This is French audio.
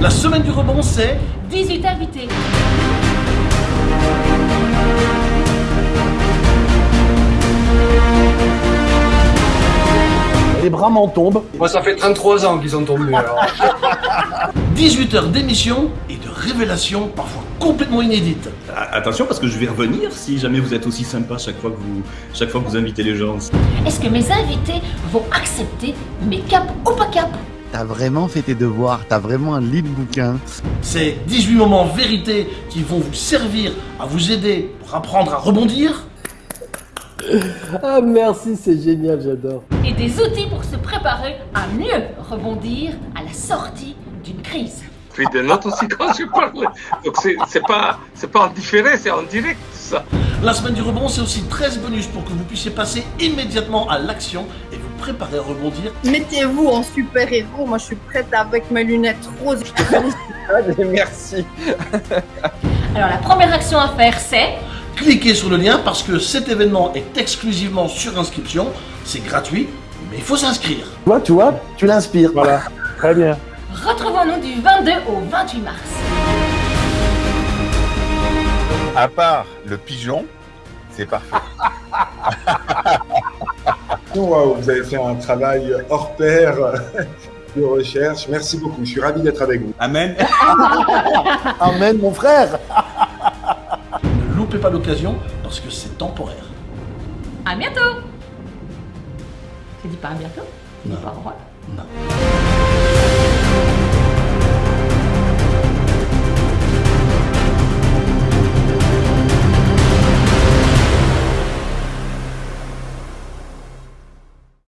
La semaine du rebond, c'est 18 invités. Les bras m'en tombent. Moi, ça fait 33 ans qu'ils sont tombés. Alors. 18 heures d'émission et de révélations parfois complètement inédites. Attention parce que je vais revenir si jamais vous êtes aussi sympa chaque fois que vous, chaque fois que vous invitez les gens. Est-ce que mes invités vont accepter mes caps ou pas caps? T'as vraiment fait tes devoirs, t'as vraiment un lit de bouquin. C'est 18 moments vérité qui vont vous servir à vous aider pour apprendre à rebondir. Ah merci, c'est génial, j'adore. Et des outils pour se préparer à mieux rebondir à la sortie d'une crise. Puis de notes aussi quand je parle. Donc c'est c'est pas c'est pas en différé, c'est en direct tout ça. La semaine du rebond, c'est aussi 13 bonus pour que vous puissiez passer immédiatement à l'action et vous préparer à rebondir. Mettez-vous en super-héros, moi je suis prête avec mes lunettes roses. Merci. Alors la première action à faire c'est Cliquez sur le lien parce que cet événement est exclusivement sur inscription. C'est gratuit, mais il faut s'inscrire. Toi, tu vois, tu l'inspires. Voilà, très bien. retrouvons-nous du 22 au 28 mars. À part le pigeon, c'est parfait. Waouh, vous avez fait un travail hors pair de recherche. Merci beaucoup. Je suis ravi d'être avec vous. Amen. Amen, mon frère. Ne loupez pas l'occasion parce que c'est temporaire. À bientôt Tu dis pas à bientôt Tu dis pas au revoir Non.